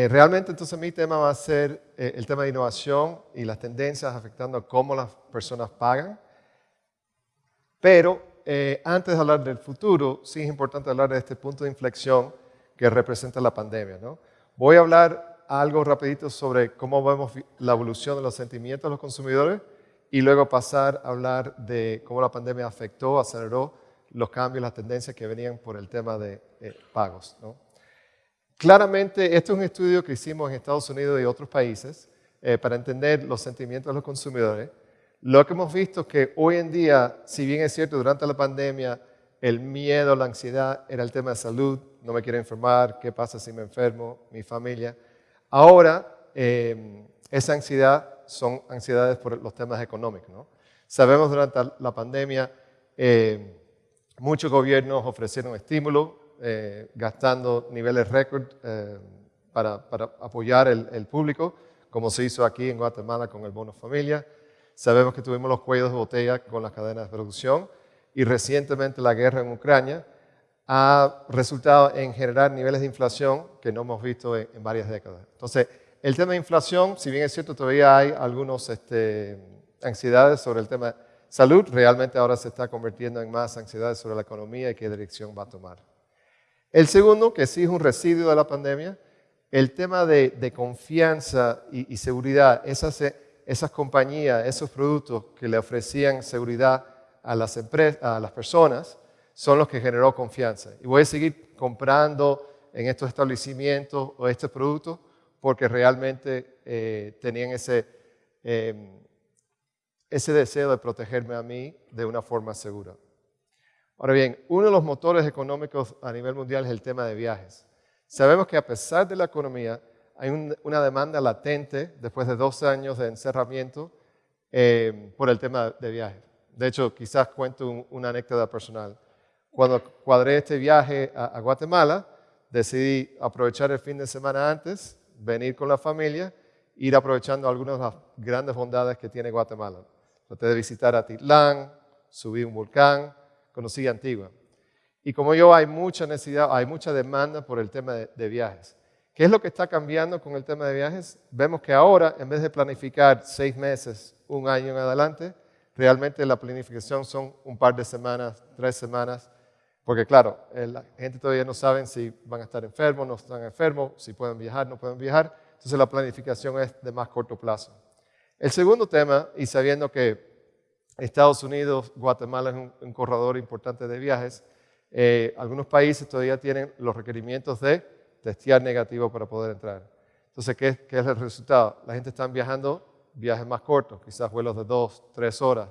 Eh, realmente entonces mi tema va a ser eh, el tema de innovación y las tendencias afectando cómo las personas pagan. Pero eh, antes de hablar del futuro, sí es importante hablar de este punto de inflexión que representa la pandemia. ¿no? Voy a hablar algo rapidito sobre cómo vemos la evolución de los sentimientos de los consumidores y luego pasar a hablar de cómo la pandemia afectó, aceleró los cambios, las tendencias que venían por el tema de pagos. ¿no? Claramente, este es un estudio que hicimos en Estados Unidos y otros países eh, para entender los sentimientos de los consumidores. Lo que hemos visto es que hoy en día, si bien es cierto, durante la pandemia, el miedo, la ansiedad era el tema de salud, no me quiero enfermar, qué pasa si me enfermo, mi familia. Ahora, eh, esa ansiedad son ansiedades por los temas económicos. ¿no? Sabemos durante la pandemia, eh, muchos gobiernos ofrecieron estímulos, eh, gastando niveles récord eh, para, apoyar el, público, como se hizo aquí en Guatemala con el bono familia. Sabemos que tuvimos los cuellos de botella con las cadenas de producción y recientemente la guerra en Ucrania ha resultado en generar niveles de inflación que no hemos visto en, varias décadas. Entonces, el tema de inflación, si bien es cierto, todavía hay algunas este, ansiedades sobre el tema de salud, realmente ahora se está convirtiendo en más ansiedades sobre la economía y qué dirección va a tomar. El segundo, que sí es un residuo de la pandemia, el tema de, confianza y, seguridad. Esas, esas, compañías, esos productos que le ofrecían seguridad a las, a las personas, son los que generó confianza. Y voy a seguir comprando en estos establecimientos o estos productos porque realmente eh, tenían ese, em, ese deseo de protegerme a mí de una forma segura. Ahora bien, uno de los motores económicos a nivel mundial es el tema de viajes. Sabemos que a pesar de la economía, hay una demanda latente después de dos años de encerramiento eh, por el tema de viajes. De hecho, quizás cuento una anécdota personal. Cuando cuadré este viaje a, Guatemala, decidí aprovechar el fin de semana antes, venir con la familia, ir aprovechando algunas de las grandes bondades que tiene Guatemala. Traté visitar Atitlán, subí un volcán, conocí Antigua. Y como yo hay mucha necesidad, hay mucha demanda por el tema de, viajes. ¿Qué es lo que está cambiando con el tema de viajes? Vemos que ahora, en vez de planificar seis meses, un año en adelante, realmente la planificación son un par de semanas, tres semanas, porque claro, la gente todavía no sabe si van a estar enfermos, no están enfermos, si pueden viajar, no pueden viajar, entonces la planificación es de más corto plazo. El segundo tema, y sabiendo que Estados Unidos, Guatemala es un, corredor importante de viajes. Eh, algunos países todavía tienen los requerimientos de testear negativo para poder entrar. Entonces, ¿qué, es el resultado? La gente está viajando viajes más cortos, quizás vuelos de dos, tres horas.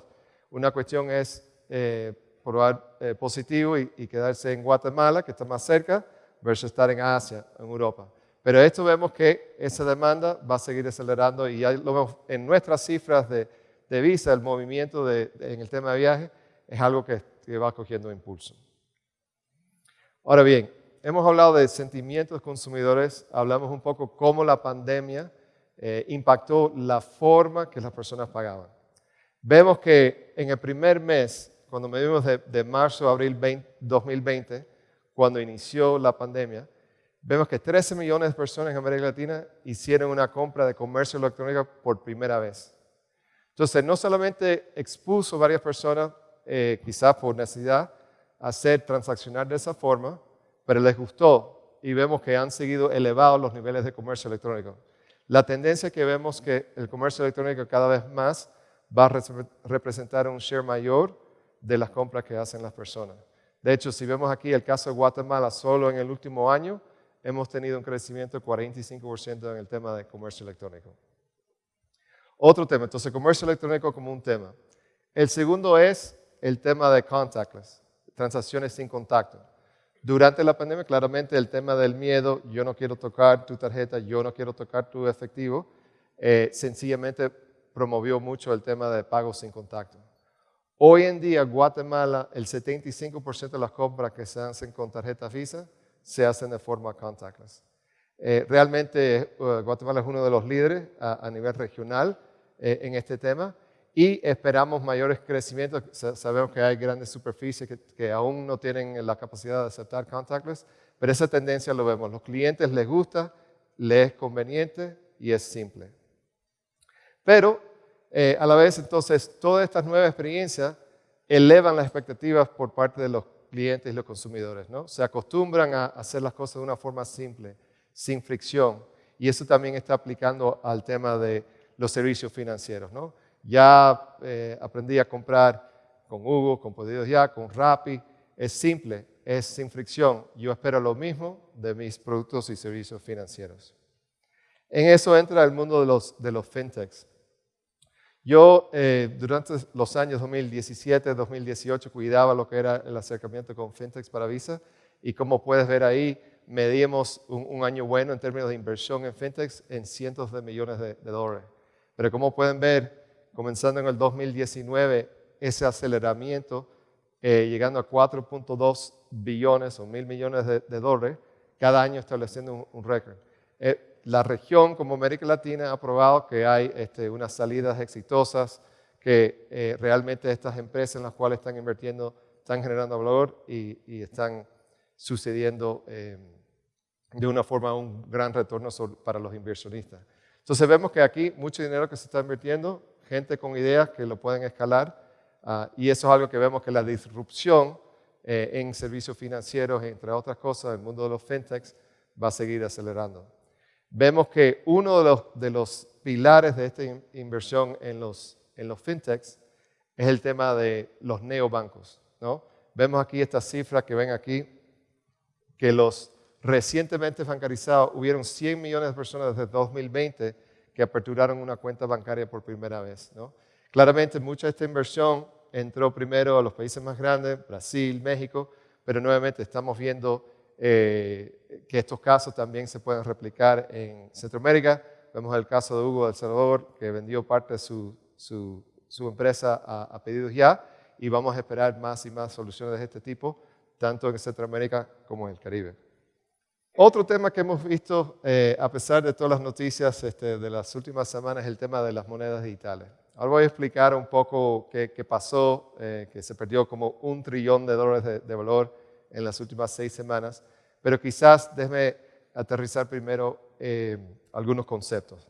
Una cuestión es eh, probar eh, positivo y, y, quedarse en Guatemala, que está más cerca, versus estar en Asia, en Europa. Pero esto vemos que esa demanda va a seguir acelerando y ya lo vemos en nuestras cifras de de vista el movimiento en el tema de viaje es algo que, va cogiendo impulso. Ahora bien, hemos hablado de sentimientos consumidores, hablamos un poco cómo la pandemia eh, impactó la forma que las personas pagaban. Vemos que en el primer mes, cuando medimos de, de marzo a abril 2020, cuando inició la pandemia, vemos que 13 millones de personas en América Latina hicieron una compra de comercio electrónico por primera vez. Entonces, no solamente expuso a varias personas, eh, quizás por necesidad, a hacer transaccionar de esa forma, pero les gustó y vemos que han seguido elevados los niveles de comercio electrónico. La tendencia que vemos es que el comercio electrónico cada vez más va a representar un share mayor de las compras que hacen las personas. De hecho, si vemos aquí el caso de Guatemala, solo en el último año hemos tenido un crecimiento de 45% en el tema de comercio electrónico. Otro tema, entonces comercio electrónico como un tema. El segundo es el tema de contactless, transacciones sin contacto. Durante la pandemia, claramente el tema del miedo, yo no quiero tocar tu tarjeta, yo no quiero tocar tu efectivo, eh, sencillamente promovió mucho el tema de pagos sin contacto. Hoy en día, Guatemala, el 75% de las compras que se hacen con tarjeta Visa se hacen de forma contactless. Eh, realmente, eh, Guatemala es uno de los líderes a nivel regional eh, en este tema y esperamos mayores crecimientos. Sabemos que hay grandes superficies que, aún no tienen la capacidad de aceptar contactless, pero esa tendencia lo vemos. Los clientes les gusta le es conveniente y es simple. Pero eh, a la vez, entonces, todas estas nuevas experiencias elevan las expectativas por parte de los clientes y los consumidores, ¿no? Se acostumbran a hacer las cosas de una forma simple, sin fricción. Y eso también está aplicando al tema de los servicios financieros, ¿no? Ya eh, aprendí a comprar con Hugo, con Pedidos Ya, con Rappi. Es simple, es sin fricción. Yo espero lo mismo de mis productos y servicios financieros. En eso entra el mundo de los, de los fintechs. Yo eh, durante los años 2017, 2018 cuidaba lo que era el acercamiento con fintechs para Visa y como puedes ver ahí, medimos un, año bueno en términos de inversión en fintechs en cientos de millones de, dólares. Pero como pueden ver, comenzando en el 2019, ese aceleramiento, eh, llegando a 4.2 billones o mil millones de, dólares, cada año estableciendo un, récord. Eh, la región como América Latina ha probado que hay este, unas salidas exitosas, que eh, realmente estas empresas en las cuales están invirtiendo están generando valor y, están sucediendo eh, de una forma un gran retorno para los inversionistas. Entonces vemos que aquí mucho dinero que se está invirtiendo, gente con ideas que lo pueden escalar ah, y eso es algo que vemos que la disrupción eh, en servicios financieros, entre otras cosas, el mundo de los fintechs, va a seguir acelerando vemos que uno de los, pilares de esta inversión en los, fintechs es el tema de los neobancos. ¿no? Vemos aquí esta cifra que ven aquí, que los recientemente bancarizados, hubieron 100 millones de personas desde 2020 que aperturaron una cuenta bancaria por primera vez. Claramente mucha de esta inversión entró primero a los países más grandes, Brasil, México, pero nuevamente estamos viendo eh, que estos casos también se pueden replicar en Centroamérica. Vemos el caso de Hugo del Salvador, que vendió parte de su, empresa a, pedidos ya, y vamos a esperar más y más soluciones de este tipo, tanto en Centroamérica como en el Caribe. Otro tema que hemos visto, eh, a pesar de todas las noticias este, de las últimas semanas, es el tema de las monedas digitales. Ahora voy a explicar un poco qué, pasó, eh, que se perdió como un trillón de dólares de valor en las últimas seis semanas, pero quizás déjeme aterrizar primero eh, algunos conceptos.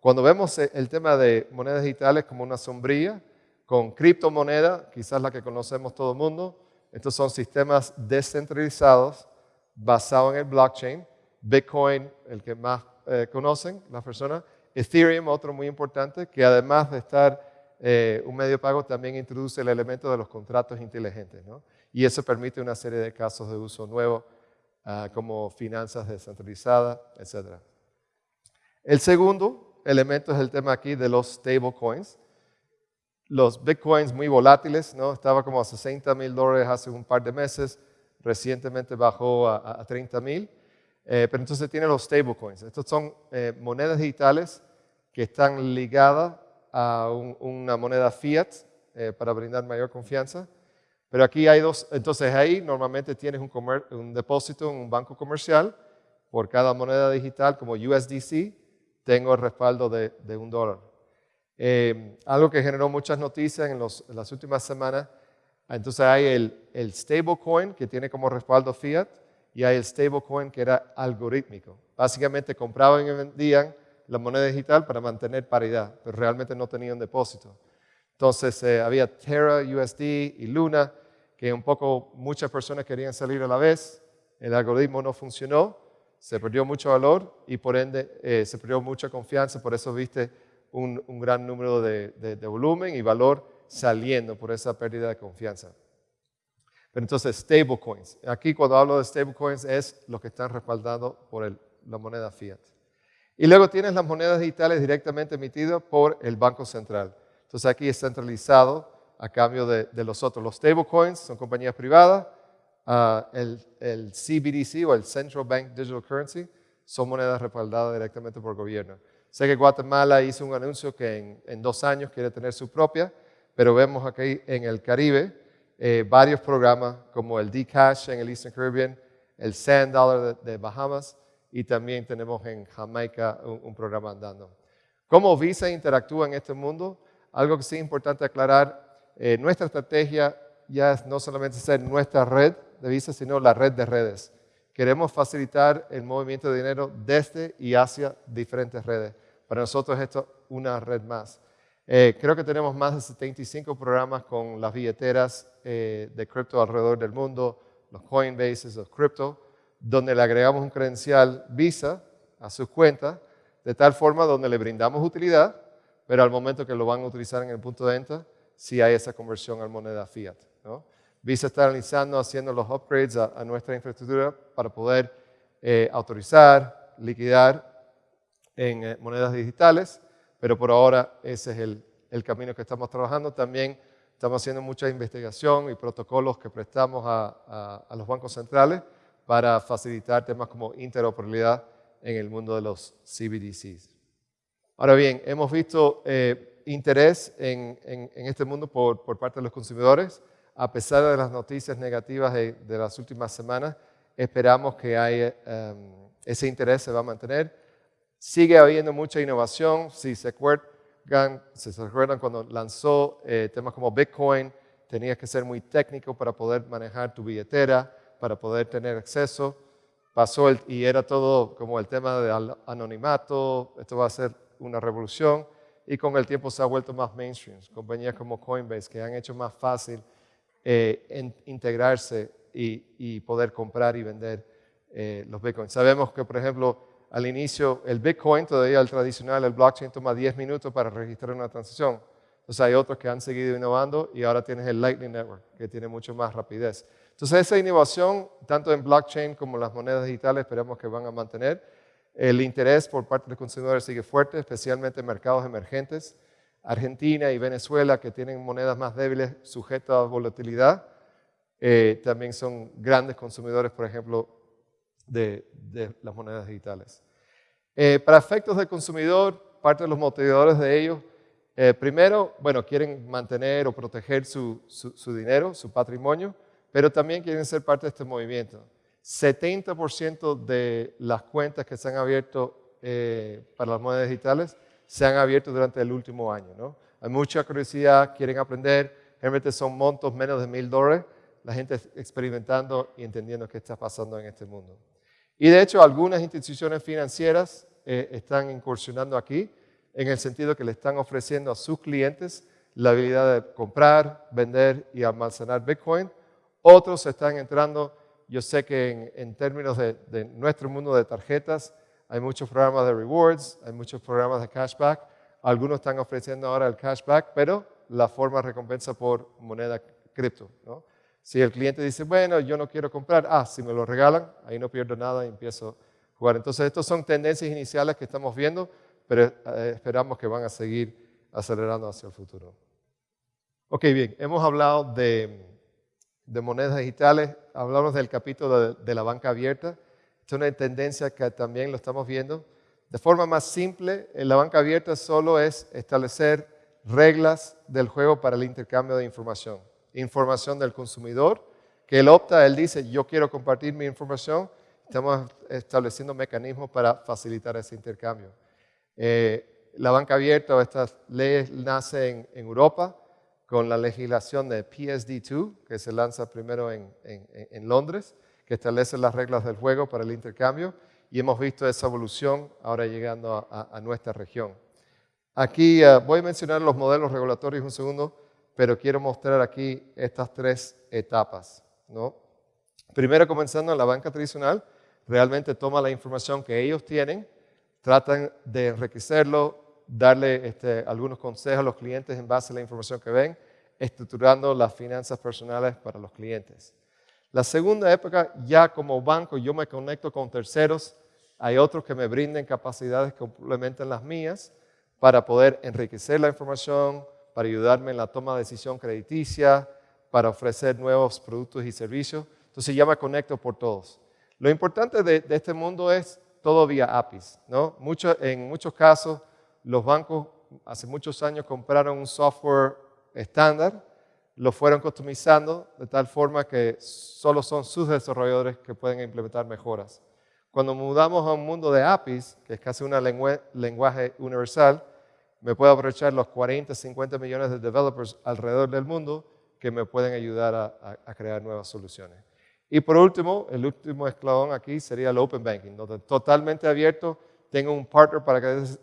Cuando vemos el tema de monedas digitales como una sombrilla, con criptomoneda, quizás la que conocemos todo el mundo, estos son sistemas descentralizados basados en el blockchain, Bitcoin, el que más eh, conocen las personas, Ethereum, otro muy importante, que además de estar un medio de pago, también introduce el elemento de los contratos inteligentes. ¿no? y eso permite una serie de casos de uso nuevo, ah, como finanzas descentralizadas, etc. El segundo elemento es el tema aquí de los stablecoins. Los bitcoins muy volátiles, ¿no? estaba como a 60 mil dólares hace un par de meses, recientemente bajó a, 30 mil, eh, pero entonces tiene los stablecoins. Estos son eh, monedas digitales que están ligadas a una moneda fiat eh, para brindar mayor confianza pero aquí hay dos, entonces ahí normalmente tienes un, depósito en un banco comercial por cada moneda digital como USDC, tengo el respaldo de, un dólar. Algo que generó muchas noticias en, las últimas semanas, entonces hay el, el stablecoin que tiene como respaldo fiat y hay el stablecoin que era algorítmico. Básicamente compraban y vendían la moneda digital para mantener paridad, pero realmente no tenían depósito. Entonces eh, había Terra, USD y Luna, que un poco muchas personas querían salir a la vez, el algoritmo no funcionó, se perdió mucho valor y por ende eh, se perdió mucha confianza, por eso viste un, gran número de, volumen y valor saliendo por esa pérdida de confianza. Pero entonces, stablecoins. Aquí cuando hablo de stablecoins es lo que están respaldados por la moneda fiat. Y luego tienes las monedas digitales directamente emitidas por el Banco Central. Entonces aquí es centralizado a cambio de, los otros. Los stablecoins son compañías privadas, ah, el, CBDC o el Central Bank Digital Currency son monedas respaldadas directamente por el gobierno. Sé que Guatemala hizo un anuncio que en, dos años quiere tener su propia, pero vemos aquí en el Caribe eh, varios programas como el D-Cash en el Eastern Caribbean, el Sand Dollar de, Bahamas y también tenemos en Jamaica un, programa andando. ¿Cómo Visa interactúa en este mundo? Algo que sí es importante aclarar eh, nuestra estrategia ya es no solamente ser nuestra red de Visa, sino la red de redes, que queremos facilitar el movimiento de dinero desde y hacia diferentes redes. Para nosotros esto es una red más. Eh, creo que tenemos más de 75 programas con las billeteras eh, de cripto alrededor del mundo, los Coinbases, los crypto, donde le agregamos un credencial Visa a sus cuentas, de tal forma donde le brindamos utilidad, pero al momento que lo van a utilizar en el punto de venta, sí hay esa conversión a moneda fiat. Visa está realizando, haciendo los upgrades a, nuestra infraestructura para poder eh, autorizar, liquidar en eh, monedas digitales, pero por ahora ese es el, camino que estamos trabajando. También estamos haciendo mucha investigación y protocolos que prestamos a, los bancos centrales para facilitar temas como interoperabilidad en el mundo de los CBDCs. Ahora bien, hemos visto eh, interés en, este mundo por, parte de los consumidores a pesar de las noticias negativas de, las últimas semanas, esperamos que em, ese interés se va a mantener. Sigue habiendo mucha innovación. Si se acuerdan, cuando lanzó eh, temas como Bitcoin, tenías que ser muy técnico para poder manejar tu billetera, para poder tener acceso. Pasó y era todo como el tema del anonimato, esto va a ser una revolución y con el tiempo se ha vuelto más mainstream. Compañías como Coinbase que han hecho más fácil eh, integrarse y, poder comprar y vender eh, los bitcoins. Sabemos que, por ejemplo, al inicio el bitcoin, todavía el tradicional, el blockchain toma 10 minutos para registrar una transacción. Entonces hay otros que han seguido innovando y ahora tienes el Lightning Network, que tiene mucho más rapidez. Entonces esa innovación, tanto en blockchain como en las monedas digitales, esperamos que van a mantener. El interés por parte de los consumidores sigue fuerte, especialmente en mercados emergentes. Argentina y Venezuela, que tienen monedas más débiles sujetas a volatilidad, eh, también son grandes consumidores, por ejemplo, de, las monedas digitales. Eh, para efectos del consumidor, parte de los motivadores de ellos, eh, primero, bueno, quieren mantener o proteger su, dinero, su patrimonio, pero también quieren ser parte de este movimiento. 70% de las cuentas que se han abierto para las monedas digitales se han abierto durante el último año. Hay mucha curiosidad, quieren aprender, realmente son montos menos de mil dólares, la gente experimentando y entendiendo qué está pasando en este mundo. Y de hecho, algunas instituciones financieras eh, están incursionando aquí en el sentido que le están ofreciendo a sus clientes la habilidad de comprar, vender y almacenar Bitcoin. Otros están entrando, yo sé que en, términos de nuestro mundo de tarjetas, hay muchos programas de rewards, hay muchos programas de cashback. Algunos están ofreciendo ahora el cashback, pero la forma de recompensa por moneda cripto. Si el cliente dice, bueno, yo no quiero comprar, ah, si me lo regalan, ahí no pierdo nada y empiezo a jugar. Entonces, estas son tendencias iniciales que estamos viendo, pero eh, esperamos que van a seguir acelerando hacia el futuro. Ok, bien, hemos hablado de, monedas digitales, hablamos del capítulo de la banca abierta. Es una tendencia que también lo estamos viendo. De forma más simple, en la banca abierta solo es establecer reglas del juego para el intercambio de información. Información del consumidor, que él opta, él dice, yo quiero compartir mi información. Estamos estableciendo mecanismos para facilitar ese intercambio. Eh, la banca abierta estas leyes nacen en, Europa con la legislación de PSD2, que se lanza primero en Londres que establece las reglas del juego para el intercambio y hemos visto esa evolución ahora llegando a, nuestra región. Aquí eh, voy a mencionar los modelos regulatorios un segundo, pero quiero mostrar aquí estas tres etapas. ¿no? Primero, comenzando en la banca tradicional, realmente toma la información que ellos tienen, tratan de enriquecerlo, darle este, algunos consejos a los clientes en base a la información que ven, estructurando las finanzas personales para los clientes. La segunda época, ya como banco, yo me conecto con terceros. Hay otros que me brinden capacidades que complementen las mías para poder enriquecer la información, para ayudarme en la toma de decisión crediticia, para ofrecer nuevos productos y servicios. Entonces ya me conecto por todos. Lo importante de, este mundo es todo vía APIs. ¿no? en muchos casos, los bancos hace muchos años compraron un software estándar lo fueron customizando de tal forma que solo son sus desarrolladores que pueden implementar mejoras. Cuando mudamos a un mundo de APIs, que es casi un lenguaje universal, me puedo aprovechar los 40, 50 millones de developers alrededor del mundo que me pueden ayudar a, crear nuevas soluciones. Y por último, el último escalón aquí sería el Open Banking, donde totalmente abierto, tengo un partner para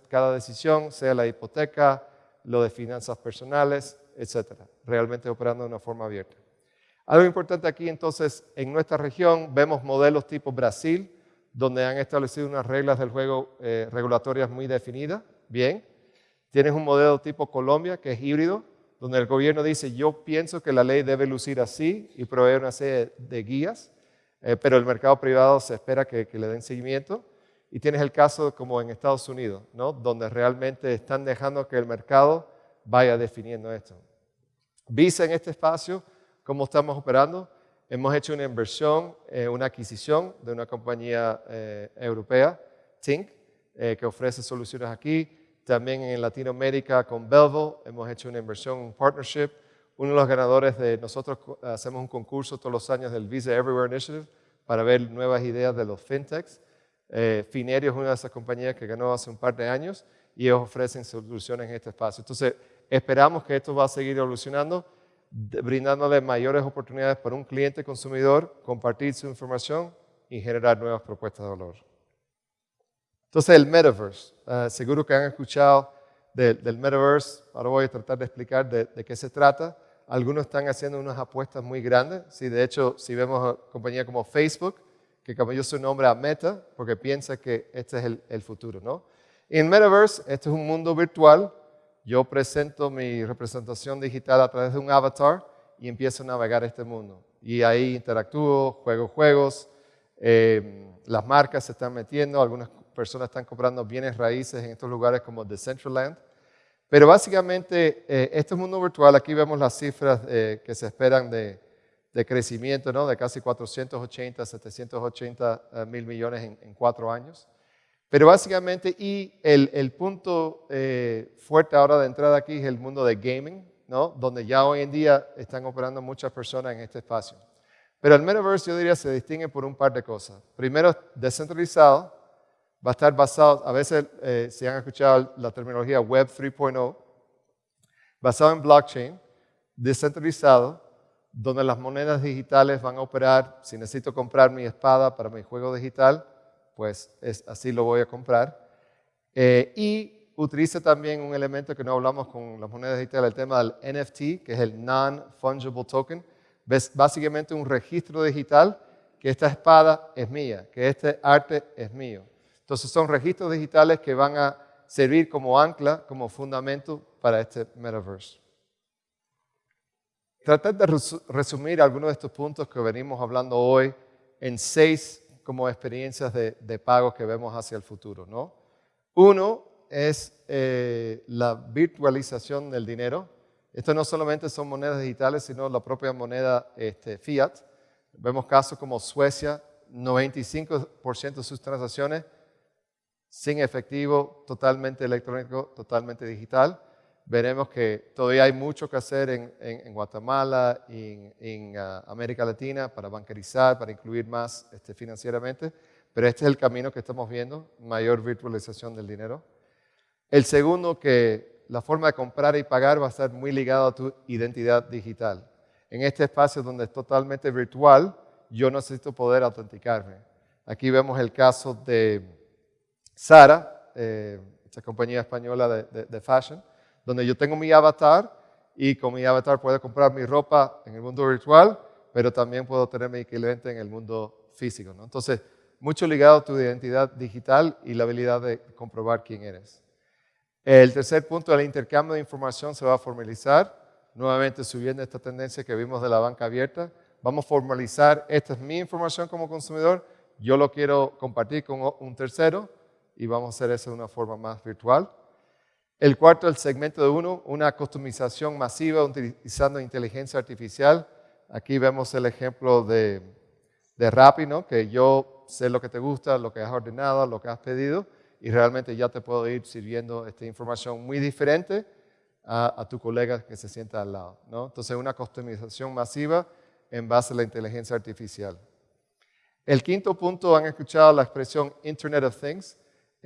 cada decisión, sea la hipoteca, lo de finanzas personales, etcétera, realmente operando de una forma abierta. Algo importante aquí entonces, en nuestra región vemos modelos tipo Brasil, donde han establecido unas reglas del juego eh, regulatorias muy definidas, bien. Tienes un modelo tipo Colombia, que es híbrido, donde el gobierno dice, yo pienso que la ley debe lucir así y proveer una serie de guías, eh, pero el mercado privado se espera que, le den seguimiento. Y tienes el caso como en Estados Unidos, ¿no? donde realmente están dejando que el mercado vaya definiendo esto. Visa en este espacio, ¿cómo estamos operando? Hemos hecho una inversión, eh, una adquisición de una compañía eh, europea, Tink, que ofrece soluciones aquí también en Latinoamérica con Belvo hemos hecho una inversión, un partnership. Uno de los ganadores de nosotros hacemos un concurso todos los años del Visa Everywhere Initiative para ver nuevas ideas de los fintechs. Eh, Finerio es una de esas compañías que ganó hace un par de años y ellos ofrecen soluciones en este espacio. Entonces, esperamos que esto va a seguir evolucionando, brindándole mayores oportunidades para un cliente consumidor, compartir su información y generar nuevas propuestas de valor. Entonces, el metaverse. Ah, seguro que han escuchado del metaverse. Ahora voy a tratar de explicar de, qué se trata. Algunos están haciendo unas apuestas muy grandes. Sí, de hecho, si vemos compañías como Facebook, que cambió su nombre a Meta, porque piensa que este es el, futuro. ¿no? En Metaverse, este es un mundo virtual. Yo presento mi representación digital a través de un avatar y empiezo a navegar este mundo. Y ahí interactúo, juego juegos, eh, las marcas se están metiendo, algunas personas están comprando bienes raíces en estos lugares como Decentraland. Pero básicamente, eh, este mundo virtual, aquí vemos las cifras eh, que se esperan de, crecimiento, ¿no? de casi 480, 780 eh, mil millones en, cuatro años. Pero básicamente, y el, punto fuerte ahora de entrada aquí es el mundo de gaming, ¿no? donde ya hoy en día están operando muchas personas en este espacio. Pero el metaverse, yo diría, se distingue por un par de cosas. Primero, descentralizado, va a estar basado, a veces eh, si han escuchado la terminología Web 3.0, basado en blockchain, descentralizado, donde las monedas digitales van a operar, si necesito comprar mi espada para mi juego digital, pues así lo voy a comprar. Eh, y utiliza también un elemento que no hablamos con las monedas digitales, el tema del NFT, que es el Non-Fungible Token. Es básicamente un registro digital que esta espada es mía, que este arte es mío. Entonces son registros digitales que van a servir como ancla, como fundamento para este metaverse. Tratar de resumir algunos de estos puntos que venimos hablando hoy en seis como experiencias de, pago que vemos hacia el futuro. ¿no? Uno es eh, la virtualización del dinero. Esto no solamente son monedas digitales, sino la propia moneda este, fiat. Vemos casos como Suecia, 95% de sus transacciones sin efectivo, totalmente electrónico, totalmente digital. Veremos que todavía hay mucho que hacer en, Guatemala y en, ah, América Latina para bancarizar, para incluir más este, financieramente, pero este es el camino que estamos viendo, mayor virtualización del dinero. El segundo, que la forma de comprar y pagar va a estar muy ligada a tu identidad digital. En este espacio donde es totalmente virtual, yo necesito poder autenticarme. Aquí vemos el caso de Sara, eh, esta compañía española de, fashion, donde yo tengo mi avatar y con mi avatar puedo comprar mi ropa en el mundo virtual, pero también puedo tener mi cliente en el mundo físico. Entonces, mucho ligado a tu identidad digital y la habilidad de comprobar quién eres. El tercer punto, el intercambio de información se va a formalizar, nuevamente subiendo esta tendencia que vimos de la banca abierta. Vamos a formalizar, esta es mi información como consumidor, yo lo quiero compartir con un tercero, y vamos a hacer eso de una forma más virtual. El cuarto, el segmento de uno, una customización masiva utilizando inteligencia artificial. Aquí vemos el ejemplo de, de Rappi, ¿no? que yo sé lo que te gusta, lo que has ordenado, lo que has pedido, y realmente ya te puedo ir sirviendo esta información muy diferente a, a tu colega que se sienta al lado. ¿no? Entonces, una customización masiva en base a la inteligencia artificial. El quinto punto, han escuchado la expresión Internet of Things.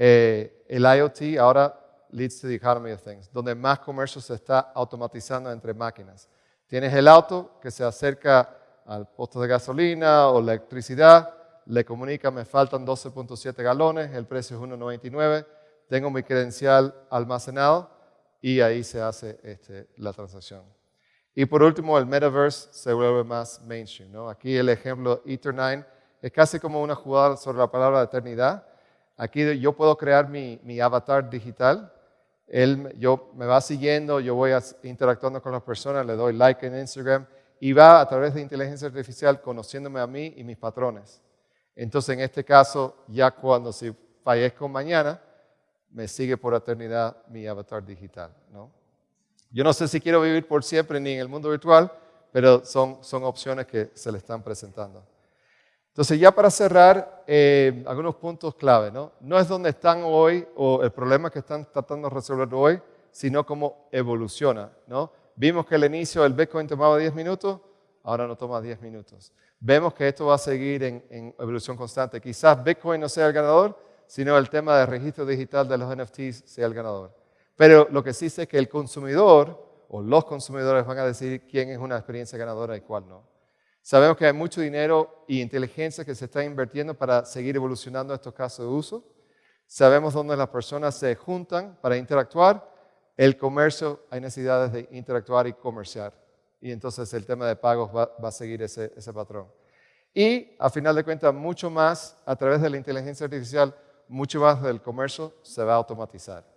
Eh, el IoT ahora leads to the economy of things, donde más comercio se está automatizando entre máquinas. Tienes el auto que se acerca al posto de gasolina o electricidad, le comunica, me faltan 12.7 galones, el precio es 1.99, tengo mi credencial almacenado y ahí se hace este, la transacción. Y por último, el metaverse se vuelve más mainstream. ¿no? Aquí el ejemplo Ether9 es casi como una jugada sobre la palabra eternidad. Aquí yo puedo crear mi, mi avatar digital. Él yo, me va siguiendo, yo voy interactuando con las personas, le doy like en Instagram y va a través de inteligencia artificial conociéndome a mí y mis patrones. Entonces, en este caso, ya cuando si fallezco mañana, me sigue por eternidad mi avatar digital. ¿no? Yo no sé si quiero vivir por siempre ni en el mundo virtual, pero son, son opciones que se le están presentando. Entonces, ya para cerrar, eh, algunos puntos clave. ¿no? no es donde están hoy o el problema que están tratando de resolver hoy, sino cómo evoluciona. ¿no? Vimos que al inicio el Bitcoin tomaba 10 minutos, ahora no toma 10 minutos. Vemos que esto va a seguir en, en evolución constante. Quizás Bitcoin no sea el ganador, sino el tema del registro digital de los NFTs sea el ganador. Pero lo que sí sé es que el consumidor o los consumidores van a decidir quién es una experiencia ganadora y cuál no. Sabemos que hay mucho dinero y inteligencia que se está invirtiendo para seguir evolucionando estos casos de uso. Sabemos dónde las personas se juntan para interactuar. El comercio hay necesidades de interactuar y comerciar. Y entonces el tema de pagos va, a seguir ese, ese patrón. Y a final de cuentas, mucho más a través de la inteligencia artificial, mucho más del comercio se va a automatizar.